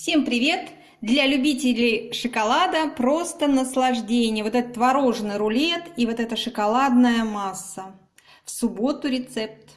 Всем привет! Для любителей шоколада просто наслаждение. Вот этот творожный рулет и вот эта шоколадная масса. В субботу рецепт.